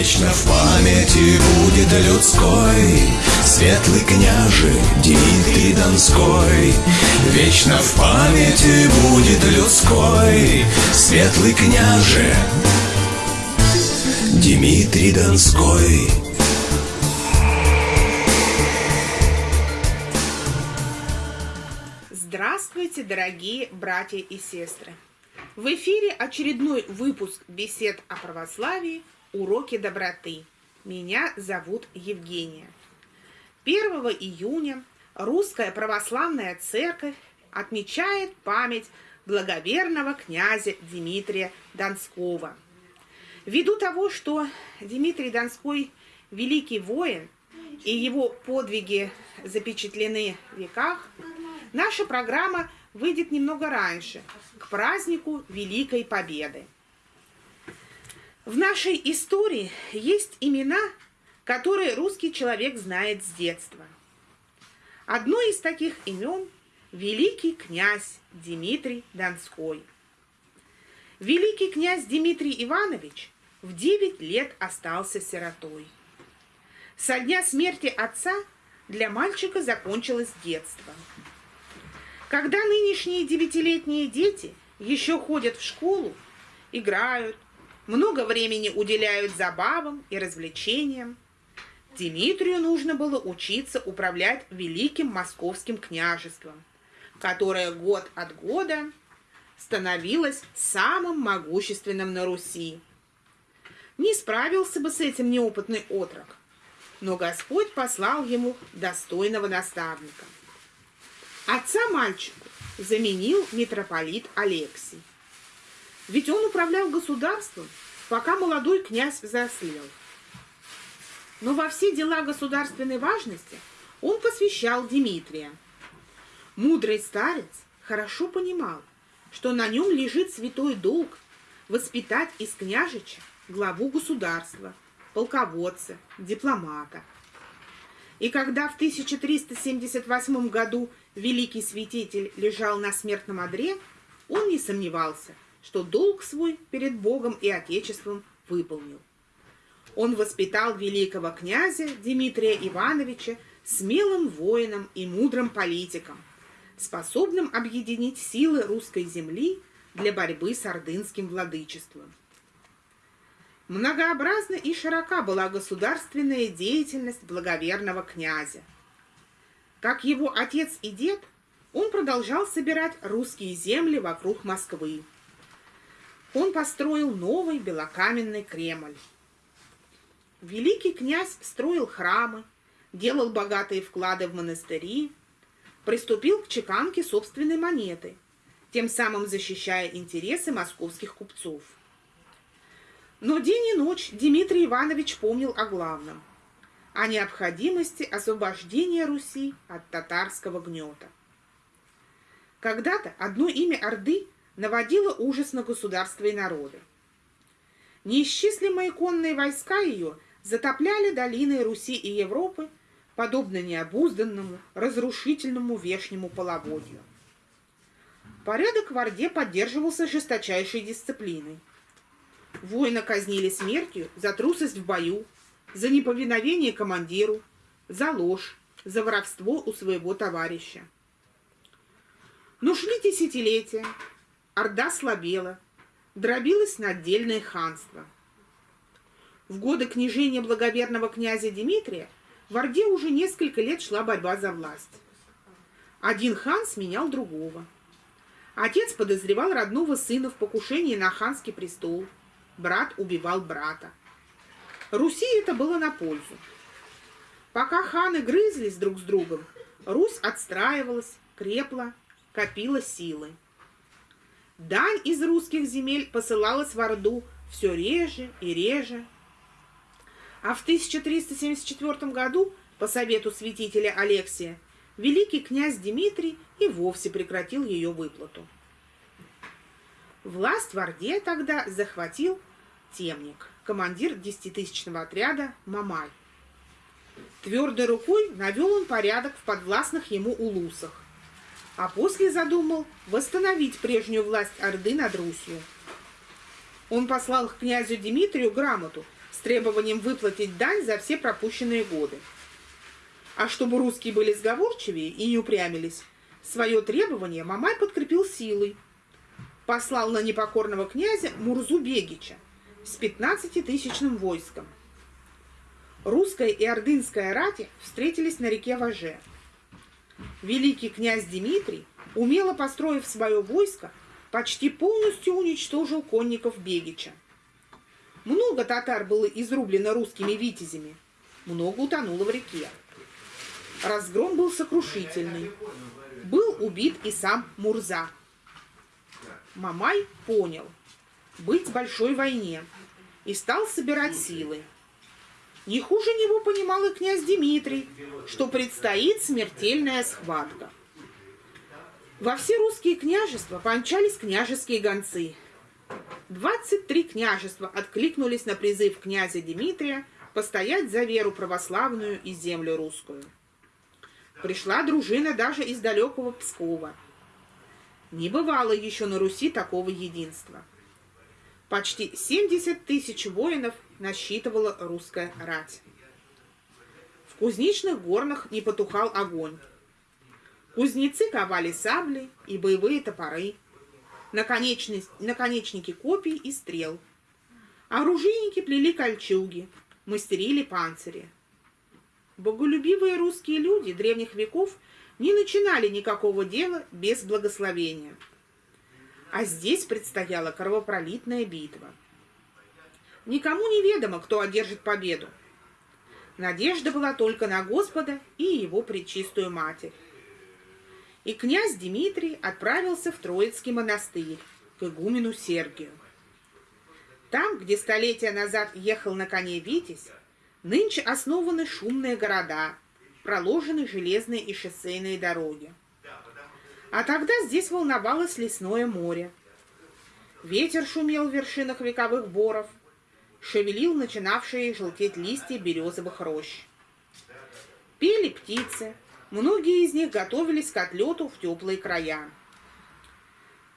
Вечно в памяти будет людской. Светлый княже Дмитрий Донской. Вечно в памяти будет людской. Светлый княже Дмитрий Донской. Здравствуйте, дорогие братья и сестры! В эфире очередной выпуск бесед о православии «Уроки доброты». Меня зовут Евгения. 1 июня Русская Православная Церковь отмечает память благоверного князя Дмитрия Донского. Ввиду того, что Дмитрий Донской – великий воин, и его подвиги запечатлены в веках, наша программа выйдет немного раньше, к празднику Великой Победы. В нашей истории есть имена, которые русский человек знает с детства. Одно из таких имен – великий князь Дмитрий Донской. Великий князь Дмитрий Иванович в 9 лет остался сиротой. Со дня смерти отца для мальчика закончилось детство – когда нынешние девятилетние дети еще ходят в школу, играют, много времени уделяют забавам и развлечениям, Дмитрию нужно было учиться управлять великим московским княжеством, которое год от года становилось самым могущественным на Руси. Не справился бы с этим неопытный отрок, но Господь послал ему достойного наставника – Отца мальчику заменил митрополит Алексий. Ведь он управлял государством, пока молодой князь взрослел. Но во все дела государственной важности он посвящал Дмитрия. Мудрый старец хорошо понимал, что на нем лежит святой долг воспитать из княжича главу государства, полководца, дипломата. И когда в 1378 году великий святитель лежал на смертном одре, он не сомневался, что долг свой перед Богом и Отечеством выполнил. Он воспитал великого князя Дмитрия Ивановича смелым воином и мудрым политиком, способным объединить силы русской земли для борьбы с ордынским владычеством. Многообразна и широка была государственная деятельность благоверного князя – как его отец и дед, он продолжал собирать русские земли вокруг Москвы. Он построил новый белокаменный Кремль. Великий князь строил храмы, делал богатые вклады в монастыри, приступил к чеканке собственной монеты, тем самым защищая интересы московских купцов. Но день и ночь Дмитрий Иванович помнил о главном – о необходимости освобождения Руси от татарского гнета. Когда-то одно имя Орды наводило ужас на государство и народы. Неисчислимые конные войска ее затопляли долины Руси и Европы, подобно необузданному, разрушительному вешнему половодью. Порядок в Орде поддерживался жесточайшей дисциплиной. Воина казнили смертью за трусость в бою, за неповиновение командиру, за ложь, за воровство у своего товарища. Но шли десятилетия, Орда слабела, дробилась на отдельное ханство. В годы княжения благоверного князя Дмитрия в Орде уже несколько лет шла борьба за власть. Один хан сменял другого. Отец подозревал родного сына в покушении на ханский престол. Брат убивал брата. Руси это было на пользу. Пока ханы грызлись друг с другом, Русь отстраивалась, крепла, копила силы. Дань из русских земель посылалась в Орду все реже и реже. А в 1374 году, по совету святителя Алексия, великий князь Дмитрий и вовсе прекратил ее выплату. Власть в Орде тогда захватил темник командир десятитысячного отряда Мамай. Твердой рукой навел он порядок в подвластных ему улусах, а после задумал восстановить прежнюю власть Орды над Русью. Он послал к князю Дмитрию грамоту требованием выплатить дань за все пропущенные годы. А чтобы русские были сговорчивее и не упрямились, свое требование Мамай подкрепил силой. Послал на непокорного князя Мурзу Бегича с 15-тысячным войском. Русская и ордынская рати встретились на реке Важе. Великий князь Дмитрий, умело построив свое войско, почти полностью уничтожил конников Бегича. Много татар было изрублено русскими витязями, много утонуло в реке. Разгром был сокрушительный. Был убит и сам Мурза. Мамай понял, быть в большой войне, и стал собирать силы. Не хуже него понимал и князь Дмитрий, что предстоит смертельная схватка. Во все русские княжества помчались княжеские гонцы. 23 княжества откликнулись на призыв князя Дмитрия постоять за веру православную и землю русскую. Пришла дружина даже из далекого Пскова. Не бывало еще на Руси такого единства. Почти 70 тысяч воинов насчитывала русская рать. В кузнечных горнах не потухал огонь. Кузнецы ковали сабли и боевые топоры, наконечники копий и стрел. Оружейники плели кольчуги, мастерили панцири. Боголюбивые русские люди древних веков не начинали никакого дела без благословения. А здесь предстояла кровопролитная битва. Никому не ведомо, кто одержит победу. Надежда была только на Господа и его предчистую Матерь. И князь Дмитрий отправился в Троицкий монастырь к игумену Сергию. Там, где столетия назад ехал на коне Витязь, Нынче основаны шумные города, проложены железные и шоссейные дороги. А тогда здесь волновалось лесное море. Ветер шумел в вершинах вековых боров, шевелил начинавшие желтеть листья березовых рощ. Пели птицы, многие из них готовились к отлету в теплые края.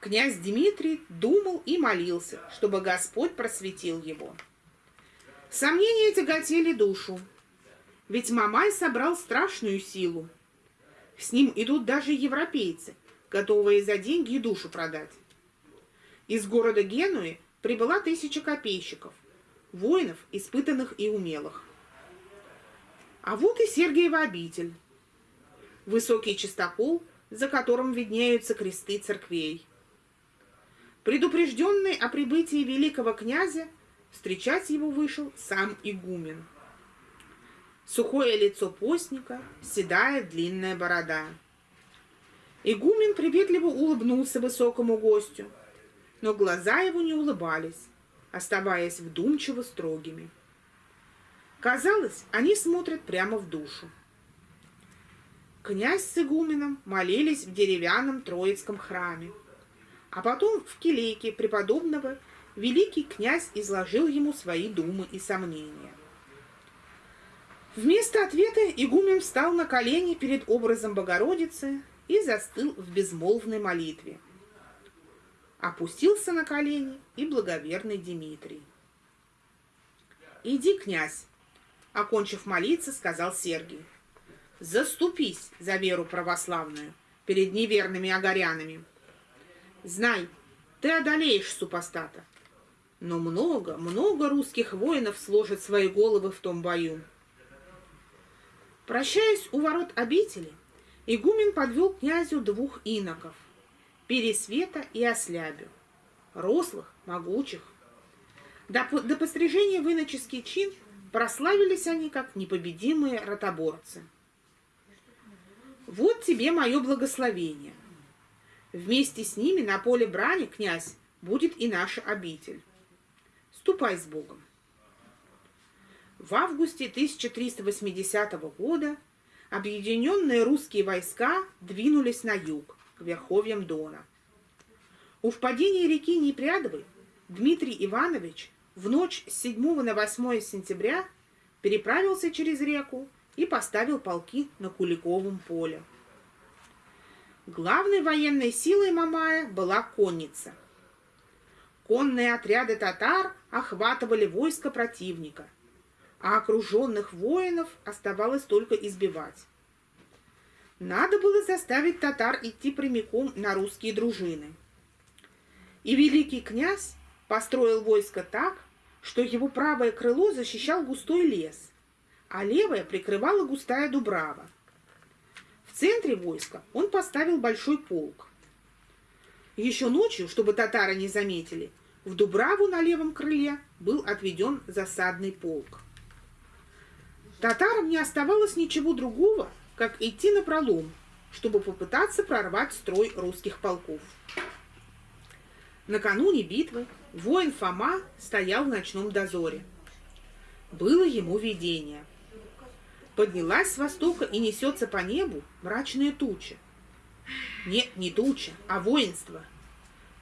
Князь Дмитрий думал и молился, чтобы Господь просветил его. Сомнения тяготели душу, ведь Мамай собрал страшную силу. С ним идут даже европейцы, готовые за деньги и душу продать. Из города Генуи прибыла тысяча копейщиков, воинов, испытанных и умелых. А вот и Сергиева обитель. Высокий чистокол, за которым виднеются кресты церквей. Предупрежденный о прибытии великого князя, Встречать его вышел сам игумен. Сухое лицо постника, седая длинная борода. Игумен приветливо улыбнулся высокому гостю, но глаза его не улыбались, оставаясь вдумчиво строгими. Казалось, они смотрят прямо в душу. Князь с игуменом молились в деревянном Троицком храме, а потом в келейке преподобного великий князь изложил ему свои думы и сомнения. Вместо ответа игумен встал на колени перед образом Богородицы и застыл в безмолвной молитве. Опустился на колени и благоверный Дмитрий. «Иди, князь!» — окончив молиться, сказал Сергий. «Заступись за веру православную перед неверными огорянами. Знай, ты одолеешь супостата, но много, много русских воинов сложат свои головы в том бою. Прощаясь у ворот обители, игумен подвел князю двух иноков – Пересвета и Ослябю, рослых, могучих. До, до пострижения в иноческий чин прославились они как непобедимые ротоборцы. Вот тебе мое благословение. Вместе с ними на поле брани, князь, будет и наша обитель. Ступай с Богом. В августе 1380 года объединенные русские войска двинулись на юг, к верховьям Дона. У впадения реки Непрядовой Дмитрий Иванович в ночь с 7 на 8 сентября переправился через реку и поставил полки на Куликовом поле. Главной военной силой Мамая была конница – Конные отряды татар охватывали войско противника, а окруженных воинов оставалось только избивать. Надо было заставить татар идти прямиком на русские дружины. И великий князь построил войско так, что его правое крыло защищал густой лес, а левое прикрывала густая дубрава. В центре войска он поставил большой полк. Еще ночью, чтобы татары не заметили, в Дубраву на левом крыле был отведен засадный полк. Татарам не оставалось ничего другого, как идти на пролом, чтобы попытаться прорвать строй русских полков. Накануне битвы воин Фома стоял в ночном дозоре. Было ему видение. Поднялась с востока и несется по небу мрачная туча. Нет, не туча, а воинство.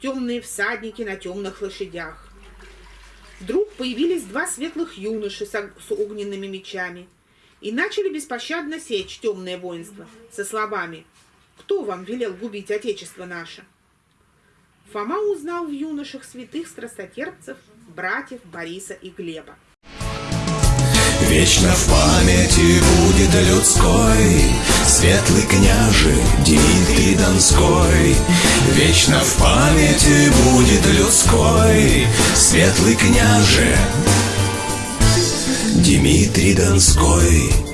Темные всадники на темных лошадях. Вдруг появились два светлых юноши с огненными мечами и начали беспощадно сечь темное воинство со словами «Кто вам велел губить Отечество наше?» Фома узнал в юношах святых страстотерпцев, братьев Бориса и Глеба. Вечно в памяти будет людской Светлый княже Дмитрий Донской Вечно в памяти будет людской Светлый княже Дмитрий Донской